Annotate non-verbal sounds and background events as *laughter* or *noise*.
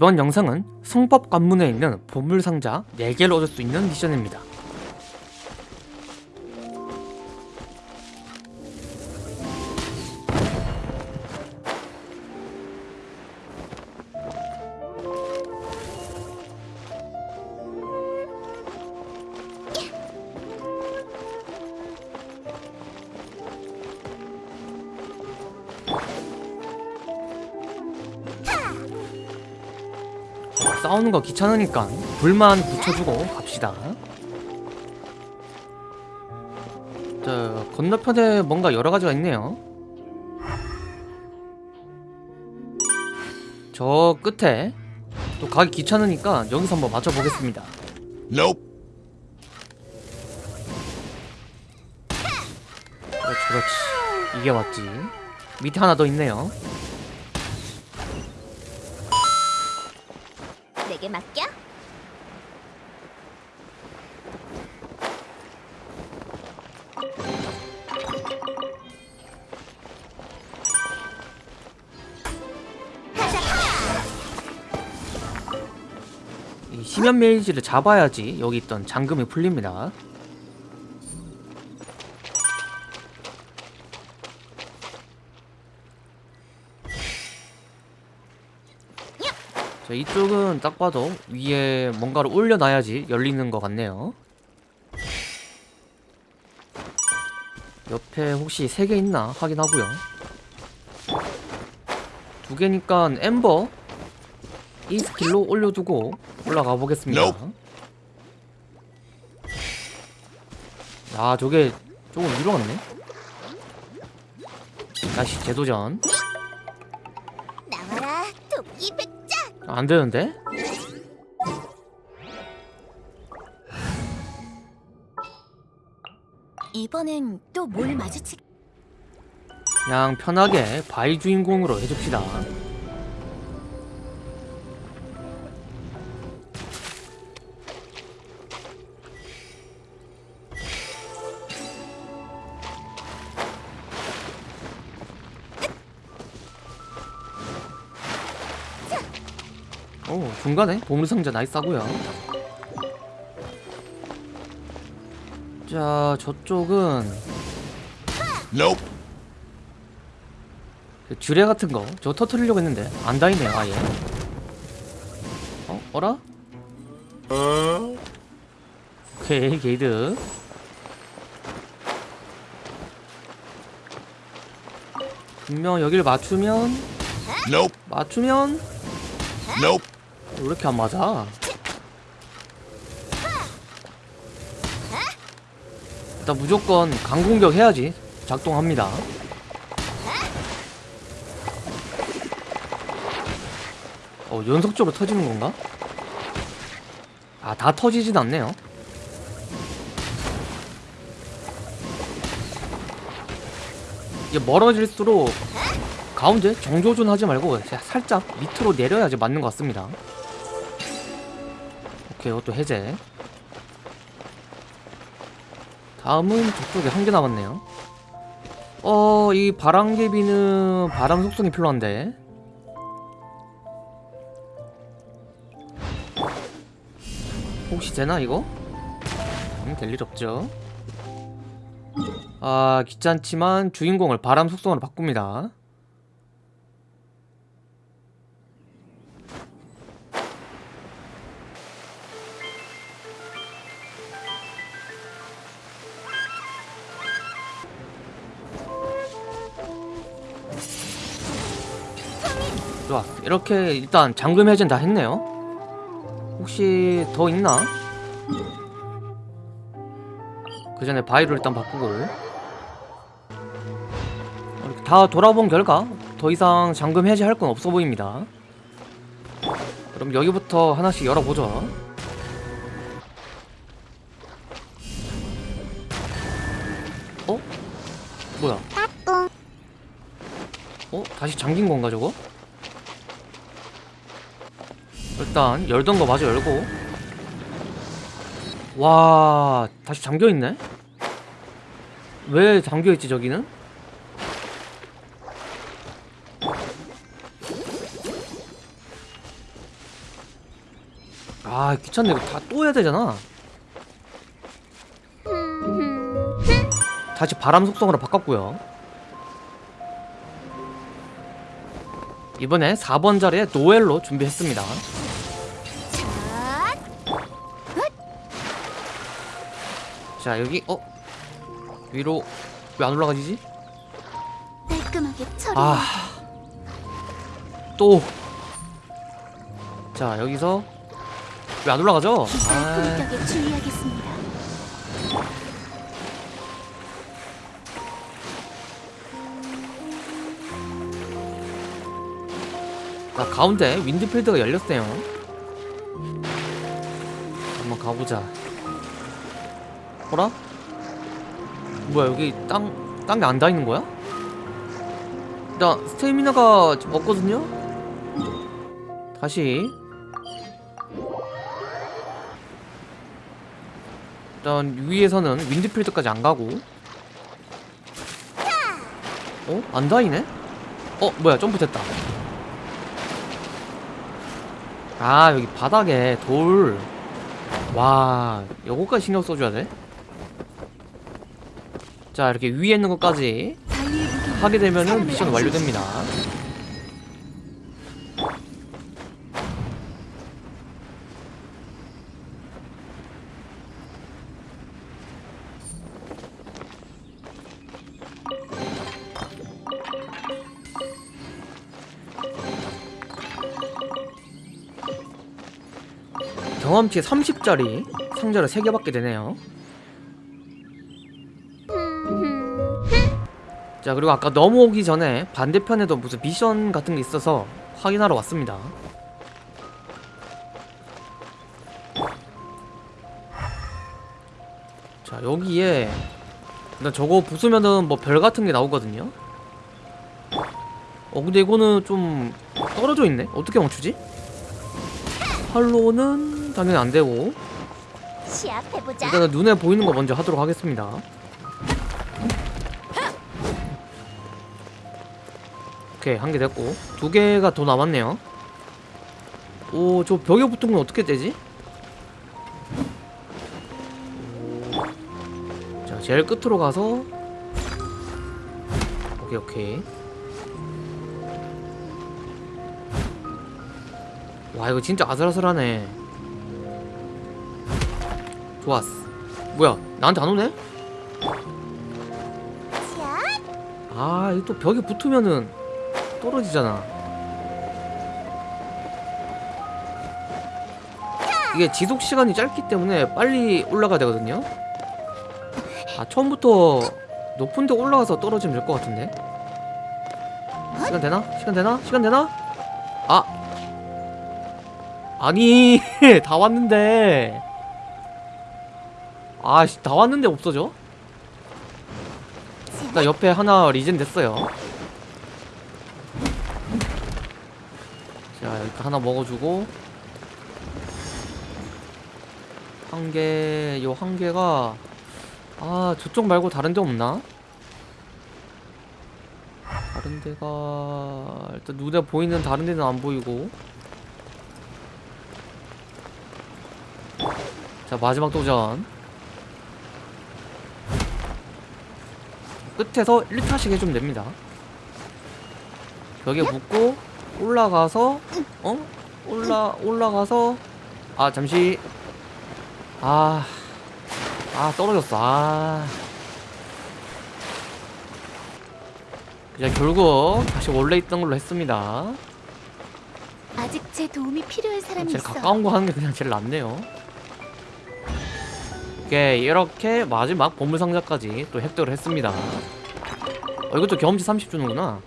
이번 영상은 성법 관문에 있는 보물상자 4개를 얻을 수 있는 미션입니다. 싸우는 거 귀찮으니까 불만 붙여주고 갑시다. 자, 건너편에 뭔가 여러 가지가 있네요. 저 끝에 또 가기 귀찮으니까 여기서 한번 맞춰보겠습니다. Nope. 그렇지, 그렇지. 이게 맞지. 밑에 하나 더 있네요. 내게 맡겨. 이 심연 메이지를 잡아야지 여기 있던 잠금이 풀립니다. 자, 이쪽은 딱 봐도 위에 뭔가를 올려놔야지 열리는 것 같네요. 옆에 혹시 세 개 있나 확인하고요. 두 개니까 엠버 E 스킬로 올려두고 올라가 보겠습니다. 아 저게 조금 위로 갔네. 다시 재도전. 안 되는데? 이번엔 또 뭘 마주치? 그냥 편하게 바이 주인공으로 해줍시다. 오 중간에 보물상자 나이스하고요 자 저쪽은 Nope. 그 주례 같은 거 저거 터트리려고 했는데 안 다니네요 아예 어? 어라? 오케이 게이드 분명 여길 맞추면 Nope. 맞추면 Nope. 왜 이렇게 안 맞아? 일단 무조건 강공격 해야지 작동합니다. 어, 연속적으로 터지는 건가? 아, 다 터지진 않네요. 이게 멀어질수록 가운데 정조준 하지 말고 살짝 밑으로 내려야지 맞는 것 같습니다. 오케이, 이것도 해제. 다음은 저쪽에 한 개 남았네요. 어, 이 바람개비는 바람 속성이 필요한데. 혹시 되나 이거? 음, 될일 없죠. 아, 귀찮지만 주인공을 바람 속성으로 바꿉니다. 좋아 이렇게 일단 잠금 해제는 다 했네요 혹시 더 있나? 그 전에 바이로 일단 바꾸고 이렇게 다 돌아본 결과 더 이상 잠금 해제할 건 없어 보입니다 그럼 여기부터 하나씩 열어보죠 어? 뭐야? 어? 다시 잠긴 건가 저거? 일단 열던 거 마저 열고. 와 다시 잠겨있네? 왜 잠겨있지 저기는? 아 귀찮네. 이거 다 또 해야 되잖아. 다시 바람 속성으로 바꿨고요. 이번에 4번 자리에 노엘로 준비했습니다 자 여기 어? 위로 왜 안 올라가지지? 깔끔하게 처리. 아. 또. 자, 여기서 왜 안 올라가죠? 기살 아. 품격에 주의하겠습니다. 나 가운데 윈드필드가 열렸어요. 한번 가보자. 뭐라? 뭐야 여기 땅 땅에 안 닿이는 거야? 나 스테미나가 좀 없거든요. 다시 일단 위에서는 윈드필드까지 안 가고 어? 안 닿이네? 어 뭐야 점프 됐다 아 여기 바닥에 돌와 요거까지 신경 써줘야 돼? 자 이렇게 위에 있는 것까지 하게 되면은 미션 완료됩니다. 경험치 30짜리 상자를 3개 받게 되네요 자 그리고 아까 넘어오기 전에 반대편에도 무슨 미션 같은 게 있어서 확인하러 왔습니다 자 여기에 일단 저거 부수면은 뭐 별 같은 게 나오거든요 어 근데 이거는 좀 떨어져 있네 어떻게 멈추지? 활로는 당연히 안 되고. 일단은 눈에 보이는 거 먼저 하도록 하겠습니다. 오케이 한 개 됐고 두 개가 더 남았네요. 오 저 벽에 붙은 건 어떻게 되지? 오. 자 제일 끝으로 가서 오케이 오케이 와 이거 진짜 아슬아슬하네 좋았어 뭐야 나한테 안 오네? 자, 아 이거 또 벽에 붙으면은 떨어지잖아 이게 지속 시간이 짧기 때문에 빨리 올라가야 되거든요 아 처음부터 높은 데 올라가서 떨어지면 될 것 같은데 시간 되나? 시간 되나? 시간 되나? 아 아니 *laughs* 다 왔는데 아씨 다 왔는데 없어져? 나 옆에 하나 리젠 됐어요. 자, 이렇게 하나 먹어주고 한 개, 요 한 개가 아 저쪽 말고 다른 데 없나? 다른 데가 일단 눈에 보이는 다른 데는 안 보이고. 자 마지막 도전. 끝에서 1타씩 해주면 됩니다. 벽에 붙고 올라가서 어? 올라 올라가서 아 잠시. 아, 아 떨어졌어. 아. 그냥 결국 다시 원래 있던 걸로 했습니다. 아직 제 도움이 필요한 사람이 제일 있어. 가까운 거 하는 게 그냥 제일 낫네요. 오케이 이렇게 마지막 보물상자까지 또 획득을 했습니다. 어 이것도 경험치 30 주는구나